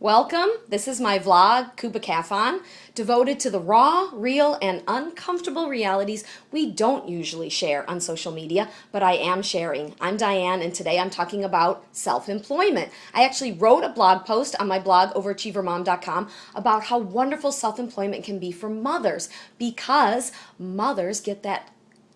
Welcome. This is my vlog, Kuba Kafan, devoted to the raw, real, and uncomfortable realities we don't usually share on social media, but I am sharing. I'm Diane, and today I'm talking about self-employment. I actually wrote a blog post on my blog, overachievermom.com, about how wonderful self-employment can be for mothers, because mothers get that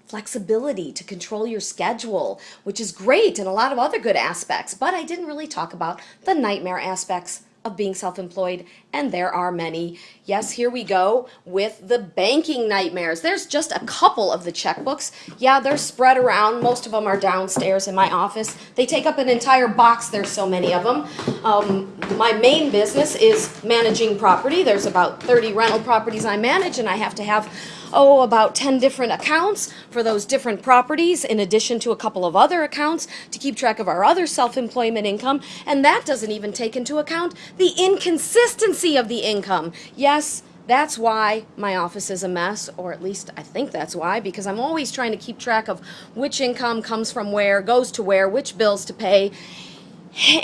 flexibility to control your schedule, which is great and a lot of other good aspects, but I didn't really talk about the nightmare aspects of being self-employed, and there are many. Yes, here we go with the banking nightmares. There's just a couple of the checkbooks. Yeah, they're spread around. Most of them are downstairs in my office. They take up an entire box. There's so many of them. Um, my main business is managing property. There's about 30 rental properties I manage, and I have to have oh, about 10 different accounts for those different properties in addition to a couple of other accounts to keep track of our other self-employment income. And that doesn't even take into account the inconsistency of the income. Yes, that's why my office is a mess, or at least I think that's why, because I'm always trying to keep track of which income comes from where, goes to where, which bills to pay.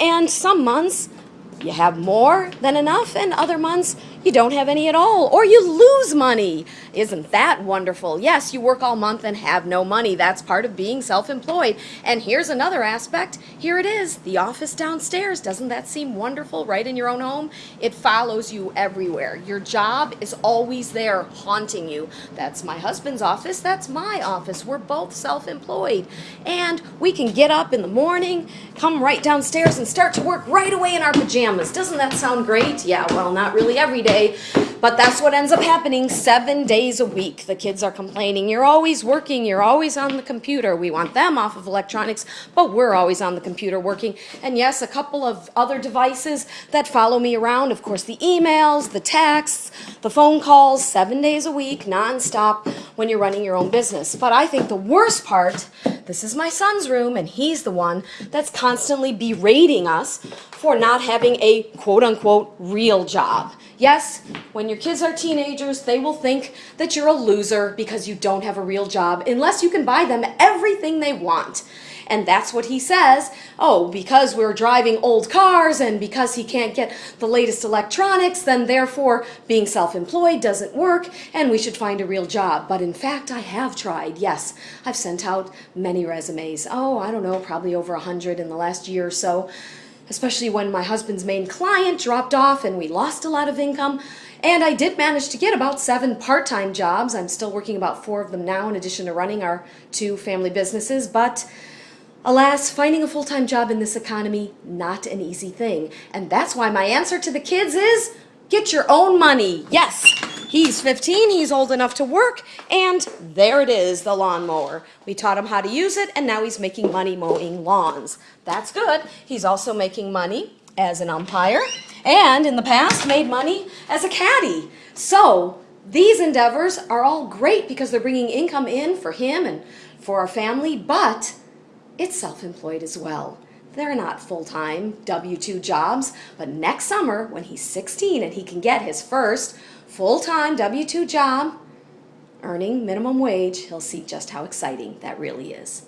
And some months you have more than enough, and other months you don't have any at all, or you lose money. Isn't that wonderful? Yes, you work all month and have no money. That's part of being self-employed. And here's another aspect. Here it is, the office downstairs. Doesn't that seem wonderful right in your own home? It follows you everywhere. Your job is always there haunting you. That's my husband's office. That's my office. We're both self-employed. And we can get up in the morning, come right downstairs and start to work right away in our pajamas. Doesn't that sound great? Yeah, well, not really every day day. But that's what ends up happening seven days a week. The kids are complaining, you're always working, you're always on the computer. We want them off of electronics, but we're always on the computer working. And yes, a couple of other devices that follow me around. Of course, the emails, the texts, the phone calls, seven days a week, nonstop when you're running your own business. But I think the worst part, this is my son's room, and he's the one that's constantly berating us for not having a quote unquote real job. Yes, when your kids are teenagers, they will think that you're a loser because you don't have a real job unless you can buy them everything they want. And that's what he says. Oh, because we're driving old cars and because he can't get the latest electronics, then therefore being self-employed doesn't work and we should find a real job. But in fact, I have tried. Yes, I've sent out many resumes. Oh, I don't know, probably over a hundred in the last year or so especially when my husband's main client dropped off and we lost a lot of income. And I did manage to get about seven part-time jobs. I'm still working about four of them now in addition to running our two family businesses. But alas, finding a full-time job in this economy, not an easy thing. And that's why my answer to the kids is, get your own money. Yes, He's 15, he's old enough to work, and there it is, the lawnmower. We taught him how to use it, and now he's making money mowing lawns. That's good. He's also making money as an umpire, and in the past made money as a caddy. So these endeavors are all great because they're bringing income in for him and for our family, but it's self-employed as well. They're not full-time W-2 jobs, but next summer when he's 16 and he can get his first full-time W-2 job, earning minimum wage, he'll see just how exciting that really is.